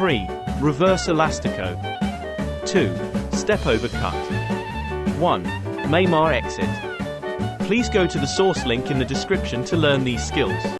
3. Reverse elastico. 2. Step over cut. 1. Maymar exit. Please go to the source link in the description to learn these skills.